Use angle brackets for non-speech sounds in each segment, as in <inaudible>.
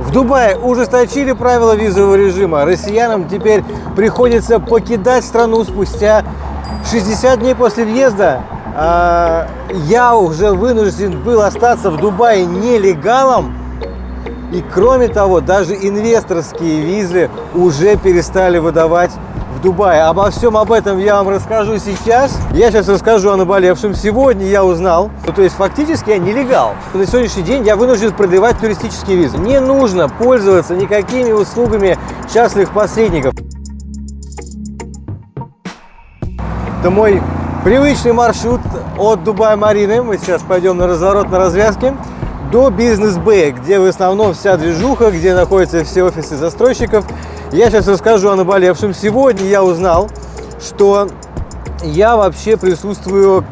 В Дубае ужесточили правила визового режима. Россиянам теперь приходится покидать страну спустя 60 дней после въезда. А, я уже вынужден был остаться в Дубае нелегалом. И кроме того, даже инвесторские визы уже перестали выдавать в Дубае. Обо всем об этом я вам расскажу сейчас. Я сейчас расскажу о наболевшем. Сегодня я узнал, ну, то есть фактически я нелегал. На сегодняшний день я вынужден продлевать туристические визы. Не нужно пользоваться никакими услугами частных посредников. Это мой привычный маршрут от Дубая-Марины. Мы сейчас пойдем на разворот на развязке до бизнес-бэя, где в основном вся движуха, где находятся все офисы застройщиков. Я сейчас расскажу о наболевшем. Сегодня я узнал, что я вообще присутствую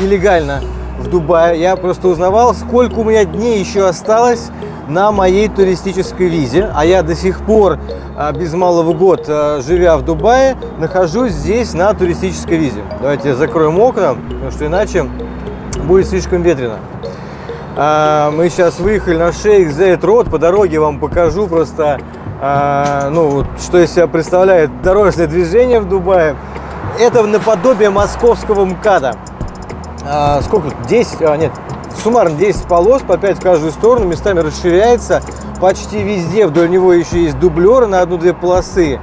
нелегально в Дубае. Я просто узнавал, сколько у меня дней еще осталось на моей туристической визе. А я до сих пор, а, без малого год, а, живя в Дубае, нахожусь здесь на туристической визе. Давайте закроем окна, потому что иначе будет слишком ветрено. А, мы сейчас выехали на Шейх Зейд Род. По дороге вам покажу просто, ну, что из себя представляет дорожное движение в Дубае. Это наподобие московского МКАДа. Сколько? 10? А, нет, суммарно 10 полос, по 5 в каждую сторону, местами расширяется. Почти везде вдоль него еще есть дублеры на одну-две полосы.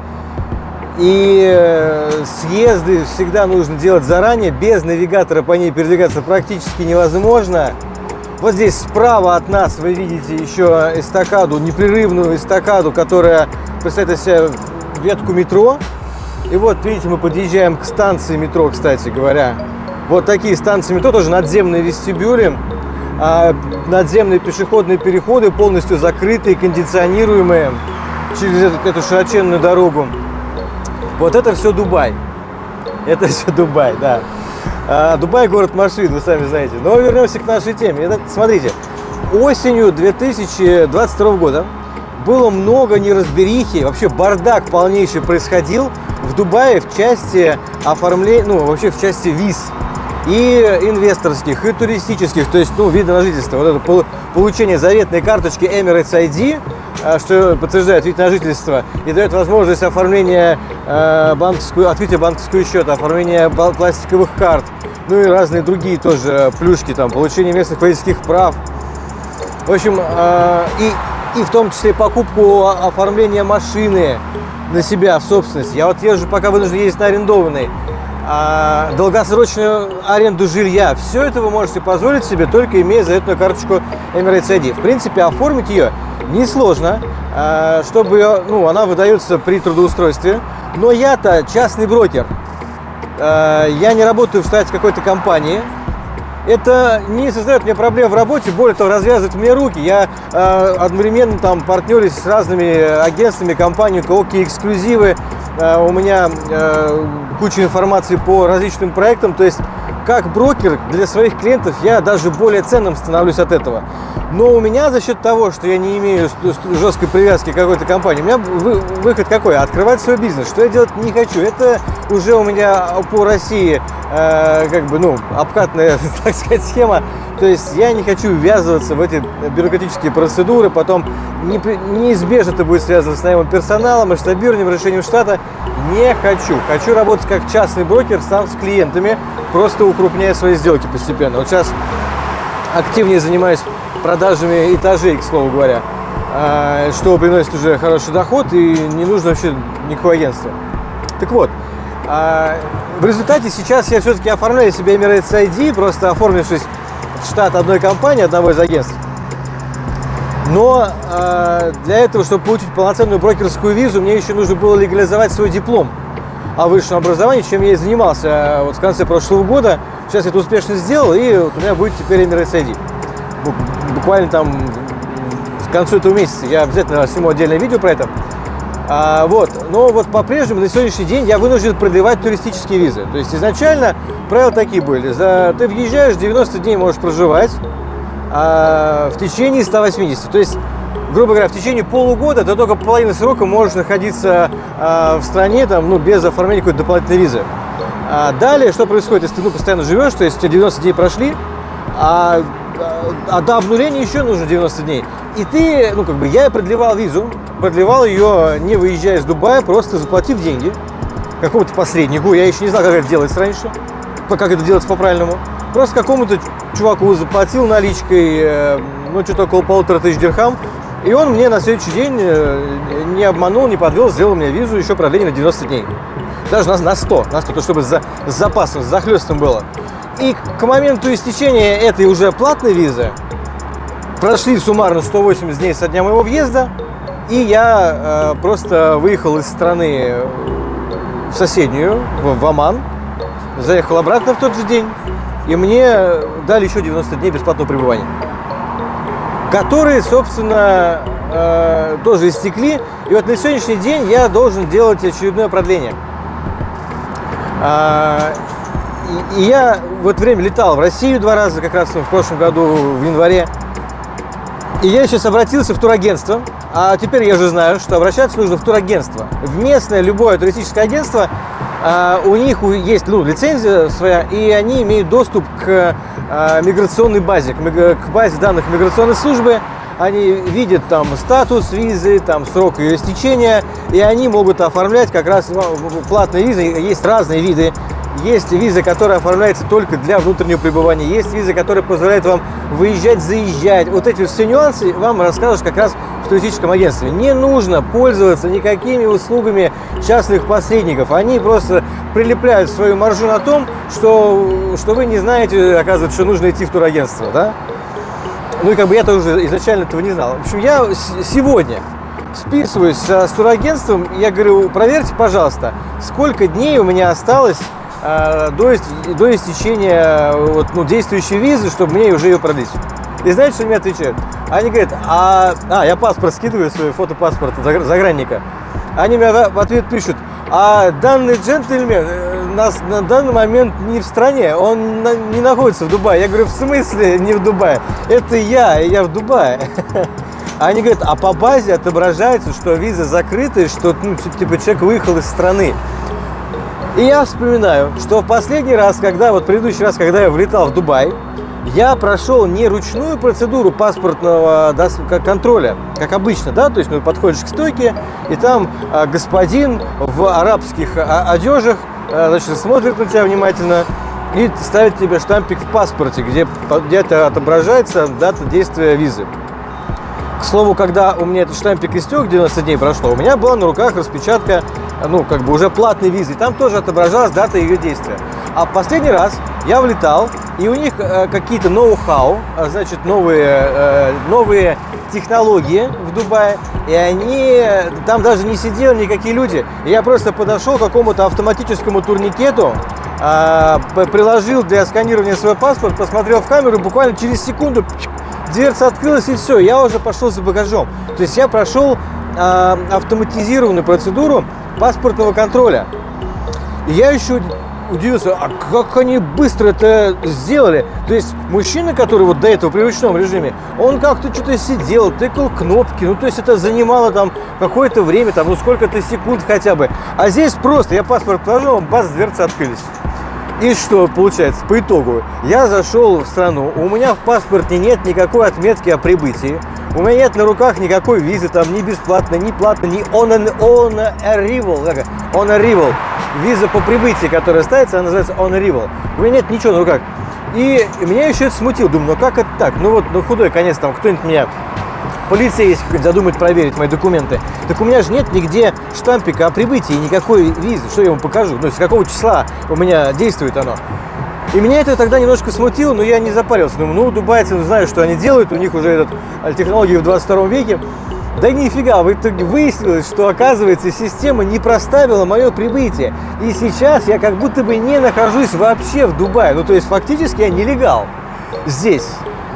И э, съезды всегда нужно делать заранее, без навигатора по ней передвигаться практически невозможно. Вот здесь справа от нас вы видите еще эстакаду, непрерывную эстакаду, которая представляет из себя ветку метро. И вот, видите, мы подъезжаем к станции метро, кстати говоря. Вот такие станции метро, тоже надземные вестибюли. А, надземные пешеходные переходы полностью закрытые, кондиционируемые через эту, широченную дорогу. Вот это все Дубай. Это все Дубай, да. А, Дубай город машин, вы сами знаете. Но вернемся к нашей теме. Это, смотрите, осенью 2022 года было много неразберихи, вообще бардак полнейший происходил в Дубае в части оформления, ну вообще в части виз и инвесторских, и туристических, то есть, ну, вида на жительство. Вот это получение заветной карточки Emirates ID, что подтверждает вид на жительство и дает возможность оформления э, банковскую, открытия банковского счета, оформления пластиковых карт, ну и разные другие тоже плюшки, там, получение местных водительских прав. В общем, и, и в том числе покупку оформления машины на себя в собственность. Я вот езжу, пока вынужден ездить на арендованной а, долгосрочную аренду жилья. Все это вы можете позволить себе, только имея заветную карточку Emirates ID. В принципе, оформить ее несложно, а, чтобы ну, она выдается при трудоустройстве. Но я-то частный брокер. А, я не работаю в штате какой-то компании. Это не создает мне проблем в работе, более того, развязывает мне руки. Я э, одновременно там партнерюсь с разными агентствами, компаниями, какие эксклюзивы, Э, у меня э, куча информации по различным проектам, то есть как брокер для своих клиентов я даже более ценным становлюсь от этого. Но у меня за счет того, что я не имею жесткой привязки к какой-то компании, у меня выход какой? Открывать свой бизнес. Что я делать не хочу. Это уже у меня по России э, как бы, ну, обкатная, <laughs> так сказать, схема. То есть я не хочу ввязываться в эти бюрократические процедуры, потом не, неизбежно это будет связано с наемом персонала, масштабированием, решением штата. Не хочу. Хочу работать как частный брокер сам с клиентами, просто укрупняя свои сделки постепенно. Вот сейчас активнее занимаюсь продажами этажей, к слову говоря, а, что приносит уже хороший доход и не нужно вообще никакого агентства. Так вот, а, в результате сейчас я все-таки оформляю себе Emirates ID, просто оформившись штат одной компании, одного из агентств. Но э, для этого, чтобы получить полноценную брокерскую визу, мне еще нужно было легализовать свой диплом о высшем образовании, чем я и занимался э, вот в конце прошлого года. Сейчас я это успешно сделал, и вот у меня будет теперь Emirates ID. Буквально там к концу этого месяца я обязательно сниму отдельное видео про это. А, вот. Но вот по-прежнему на сегодняшний день я вынужден продлевать туристические визы. То есть изначально правила такие были. За, ты въезжаешь, 90 дней можешь проживать а, в течение 180. То есть, грубо говоря, в течение полугода ты только половину срока можешь находиться а, в стране там, ну, без оформления какой-то дополнительной визы. А далее, что происходит, если ты ну, постоянно живешь, то есть у тебя 90 дней прошли, а, а до обнуления еще нужно 90 дней. И ты, ну как бы, я продлевал визу, продлевал ее, не выезжая из Дубая, просто заплатив деньги какому-то посреднику. Я еще не знал, как это делается раньше, как это делается по-правильному. Просто какому-то чуваку заплатил наличкой, э, ну, что-то около полутора тысяч дирхам. И он мне на следующий день э, не обманул, не подвел, сделал мне визу еще продление на 90 дней. Даже на, на 100, на 100, то чтобы за, с запасом, с захлестом было. И к моменту истечения этой уже платной визы прошли суммарно 180 дней со дня моего въезда, и я э, просто выехал из страны в соседнюю, в, в Оман, заехал обратно в тот же день, и мне дали еще 90 дней бесплатного пребывания, которые, собственно, э, тоже истекли. И вот на сегодняшний день я должен делать очередное продление. Э, и, и я в это время летал в Россию два раза, как раз в прошлом году, в январе. И я сейчас обратился в турагентство, а теперь я уже знаю, что обращаться нужно в турагентство. В местное любое туристическое агентство, а, у них есть ну, лицензия своя, и они имеют доступ к а, миграционной базе, к базе данных миграционной службы. Они видят там статус визы, там срок ее истечения, и они могут оформлять как раз ну, платные визы. Есть разные виды есть виза, которая оформляется только для внутреннего пребывания. Есть виза, которая позволяет вам выезжать, заезжать. Вот эти все нюансы вам расскажут как раз в туристическом агентстве. Не нужно пользоваться никакими услугами частных посредников. Они просто прилепляют свою маржу на том, что, что вы не знаете, оказывается, что нужно идти в турагентство. Да? Ну и как бы я тоже изначально этого не знал. В общем, я сегодня списываюсь с турагентством, я говорю, проверьте, пожалуйста, сколько дней у меня осталось э, до, до истечения вот, ну, действующей визы, чтобы мне уже ее продлить. И знаете, что мне отвечают? Они говорят, а, а я паспорт скидываю, свой фотопаспорт загранника. Они мне в ответ пишут, а данный джентльмен э, нас на данный момент не в стране, он на, не находится в Дубае. Я говорю, в смысле не в Дубае? Это я, я в Дубае. <laughs> Они говорят, а по базе отображается, что виза закрыта, и что ну, типа человек выехал из страны. И я вспоминаю, что в последний раз, когда, вот предыдущий раз, когда я влетал в Дубай, я прошел не ручную процедуру паспортного контроля, как обычно, да, то есть ну, подходишь к стойке, и там а, господин в арабских а, одежах, а, значит, смотрит на тебя внимательно и ставит тебе штампик в паспорте, где, где отображается дата действия визы. К слову, когда у меня этот штампик истек, 90 дней прошло, у меня была на руках распечатка, ну, как бы уже платной визы. Там тоже отображалась дата ее действия. А последний раз я влетал, и у них э, какие-то ноу-хау, а, значит, новые, э, новые технологии в Дубае, и они, там даже не сидели никакие люди. Я просто подошел к какому-то автоматическому турникету, э, приложил для сканирования свой паспорт, посмотрел в камеру, буквально через секунду дверца открылась и все, я уже пошел за багажом. То есть я прошел э, автоматизированную процедуру паспортного контроля. И я еще удивился, а как они быстро это сделали? То есть мужчина, который вот до этого при ручном режиме, он как-то что-то сидел, тыкал кнопки, ну то есть это занимало там какое-то время, там ну сколько-то секунд хотя бы. А здесь просто, я паспорт положил, бац, дверцы открылись. И что получается по итогу? Я зашел в страну, у меня в паспорте нет никакой отметки о прибытии, у меня нет на руках никакой визы, там ни бесплатно, ни платно, ни on, an, on arrival, on arrival. Виза по прибытии, которая ставится, она называется on arrival. У меня нет ничего на руках. И меня еще это смутило. Думаю, ну как это так? Ну вот, ну худой конец, там кто-нибудь меня полицейский задумает проверить мои документы. Так у меня же нет нигде штампика о прибытии, никакой визы. Что я ему покажу? Ну, с какого числа у меня действует оно? И меня это тогда немножко смутило, но я не запарился. Думаю, ну, дубайцы ну, знают, что они делают, у них уже этот, э, технологии в 22 веке. Да нифига, в итоге выяснилось, что, оказывается, система не проставила мое прибытие. И сейчас я как будто бы не нахожусь вообще в Дубае. Ну, то есть, фактически я нелегал здесь.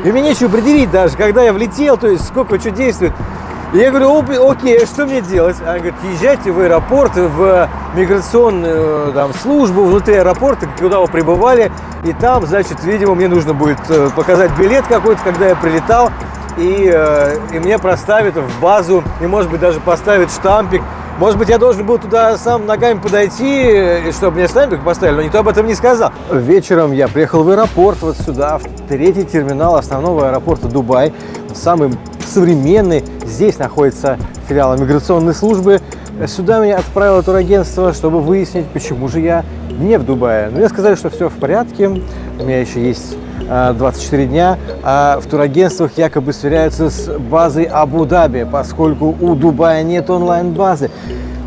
И мне нечего предъявить даже, когда я влетел, то есть, сколько что действует. И я говорю, окей, что мне делать? Она говорит, езжайте в аэропорт, в миграционную там, службу внутри аэропорта, куда вы прибывали. И там, значит, видимо, мне нужно будет э, показать билет какой-то, когда я прилетал. И, э, и мне проставят в базу, и, может быть, даже поставят штампик. Может быть, я должен был туда сам ногами подойти, чтобы мне штампик поставили, но никто об этом не сказал. Вечером я приехал в аэропорт, вот сюда, в третий терминал основного аэропорта Дубай, самый современный. Здесь находится филиал миграционной службы. Сюда меня отправило турагентство, чтобы выяснить, почему же я не в Дубае. Но мне сказали, что все в порядке, у меня еще есть 24 дня, а в турагентствах якобы сверяются с базой Абу-Даби, поскольку у Дубая нет онлайн-базы.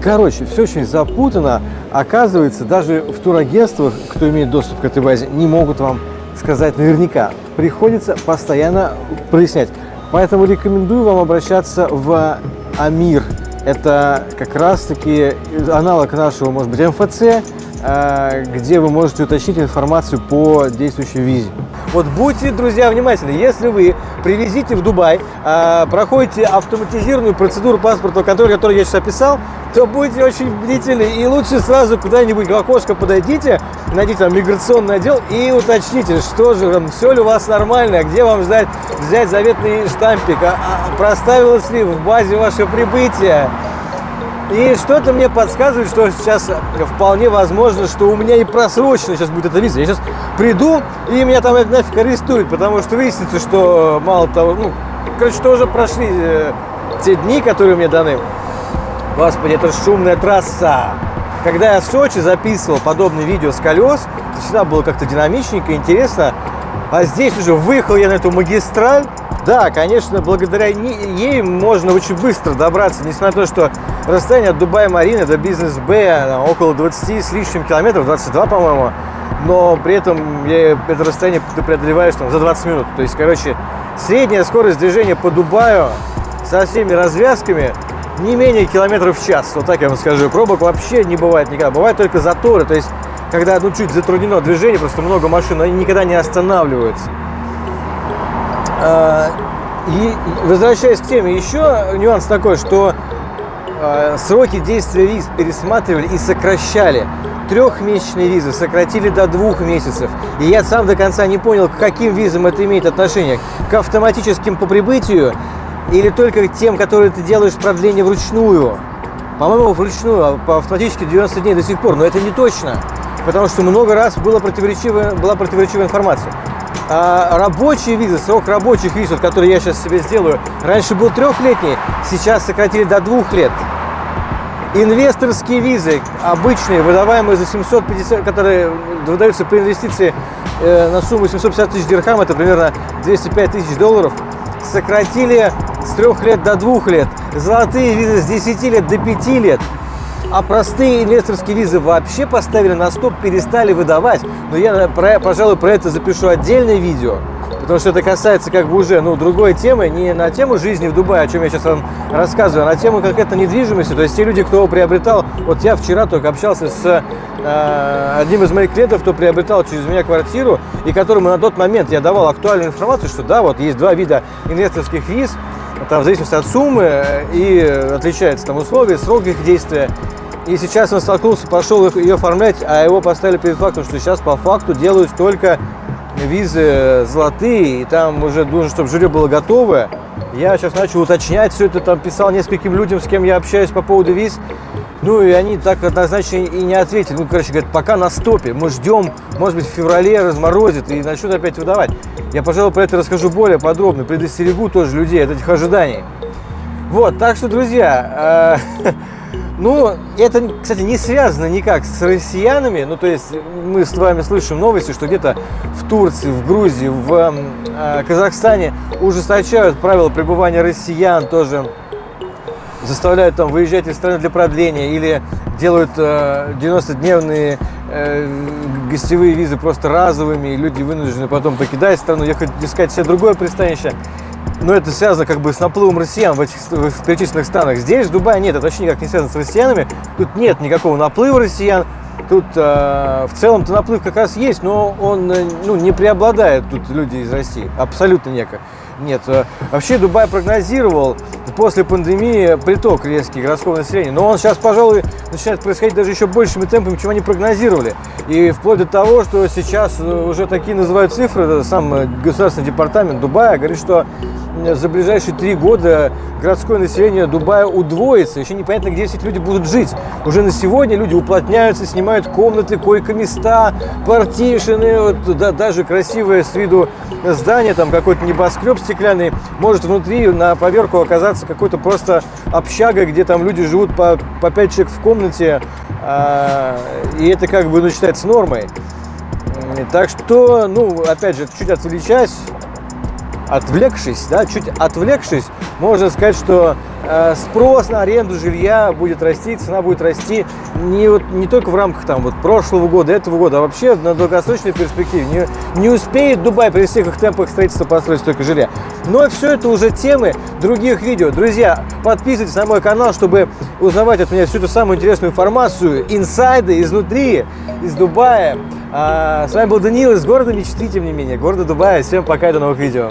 Короче, все очень запутано. Оказывается, даже в турагентствах, кто имеет доступ к этой базе, не могут вам сказать наверняка. Приходится постоянно прояснять. Поэтому рекомендую вам обращаться в Амир. Это как раз-таки аналог нашего, может быть, МФЦ, а, где вы можете уточнить информацию по действующей визе. Вот будьте, друзья, внимательны. Если вы привезите в Дубай, э, проходите автоматизированную процедуру паспортного контроля, которую я сейчас описал, то будьте очень бдительны и лучше сразу куда-нибудь в окошко подойдите, найдите там миграционный отдел и уточните, что же там, все ли у вас нормально, где вам ждать, взять заветный штампик, а, а, проставилось ли в базе ваше прибытие, и что-то мне подсказывает, что сейчас вполне возможно, что у меня и просрочено сейчас будет эта виза. Я сейчас приду, и меня там нафиг арестуют, потому что выяснится, что мало того, ну, короче, что уже прошли э, те дни, которые мне даны. Господи, это шумная трасса. Когда я в Сочи записывал подобные видео с колес, всегда было как-то динамичненько, интересно. А здесь уже выехал я на эту магистраль, да, конечно, благодаря ей можно очень быстро добраться, несмотря на то, что расстояние от Дубая-Марины до Бизнес-Б около 20 с лишним километров, 22, по-моему, но при этом я это расстояние ты преодолеваешь там, за 20 минут. То есть, короче, средняя скорость движения по Дубаю со всеми развязками не менее километров в час, вот так я вам скажу. Пробок вообще не бывает никогда, бывают только заторы, то есть, когда ну, чуть затруднено движение, просто много машин, они никогда не останавливаются. А, и возвращаясь к теме, еще нюанс такой, что а, сроки действия виз пересматривали и сокращали. Трехмесячные визы сократили до двух месяцев. И я сам до конца не понял, к каким визам это имеет отношение. К автоматическим по прибытию или только к тем, которые ты делаешь продление вручную. По-моему, вручную, а по автоматически 90 дней до сих пор. Но это не точно. Потому что много раз была противоречивая, была противоречивая информация. А рабочие визы, срок рабочих виз, вот, который я сейчас себе сделаю, раньше был трехлетний, сейчас сократили до двух лет. Инвесторские визы, обычные, выдаваемые за 750, которые выдаются при инвестиции э, на сумму 750 тысяч дирхам, это примерно 205 тысяч долларов, сократили с трех лет до двух лет. Золотые визы с 10 лет до 5 лет. А простые инвесторские визы вообще поставили на стоп, перестали выдавать. Но я, про, пожалуй, про это запишу отдельное видео. Потому что это касается как бы уже ну, другой темы, не на тему жизни в Дубае, о чем я сейчас вам рассказываю, а на тему конкретно недвижимости. То есть те люди, кто его приобретал, вот я вчера только общался с э, одним из моих клиентов, кто приобретал через меня квартиру, и которому на тот момент я давал актуальную информацию, что да, вот есть два вида инвесторских виз, там в зависимости от суммы и отличаются там условия, срок их действия. И сейчас он столкнулся, пошел ее оформлять, а его поставили перед фактом, что сейчас по факту делают только визы золотые, и там уже нужно, чтобы жюри было готовое. Я сейчас начал уточнять все это, там писал нескольким людям, с кем я общаюсь по поводу виз. Ну и они так однозначно и не ответили. Ну, короче, говорят, пока на стопе. Мы ждем, может быть, в феврале разморозит и начнут опять выдавать. Я, пожалуй, про это расскажу более подробно, предостерегу тоже людей от этих ожиданий. Вот, так что, друзья, э, <laughs> Ну, это, кстати, не связано никак с россиянами. Ну, то есть мы с вами слышим новости, что где-то в Турции, в Грузии, в э, Казахстане ужесточают правила пребывания россиян тоже заставляют там выезжать из страны для продления или делают э, 90-дневные э, гостевые визы просто разовыми, и люди вынуждены потом покидать страну, ехать искать себе другое пристанище но это связано как бы с наплывом россиян в этих в перечисленных странах. Здесь, в Дубае, нет, это вообще никак не связано с россиянами. Тут нет никакого наплыва россиян. Тут э, в целом-то наплыв как раз есть, но он э, ну, не преобладает тут люди из России. Абсолютно неко. Нет. Э, вообще Дубай прогнозировал после пандемии приток резкий городского населения. Но он сейчас, пожалуй, начинает происходить даже еще большими темпами, чем они прогнозировали. И вплоть до того, что сейчас уже такие называют цифры, сам государственный департамент Дубая говорит, что за ближайшие три года городское население Дубая удвоится. Еще непонятно, где эти люди будут жить. Уже на сегодня люди уплотняются, снимают комнаты, койко-места, партишины, вот, да, даже красивое с виду здание, там какой-то небоскреб стеклянный, может внутри на поверку оказаться какой-то просто общага, где там люди живут по, по 5 человек в комнате, а, и это как бы ну, считается нормой. Так что, ну, опять же, чуть отвлечась, отвлекшись, да, чуть отвлекшись, можно сказать, что э, спрос на аренду жилья будет расти, цена будет расти не, вот, не только в рамках там, вот, прошлого года, этого года, а вообще на долгосрочной перспективе. Не, не успеет Дубай при всех их темпах строительства построить столько жилья. Но все это уже темы других видео. Друзья, подписывайтесь на мой канал, чтобы узнавать от меня всю эту самую интересную информацию, инсайды изнутри, из Дубая. А, с вами был Даниил из города мечты, тем не менее, города Дубая. Всем пока до новых видео.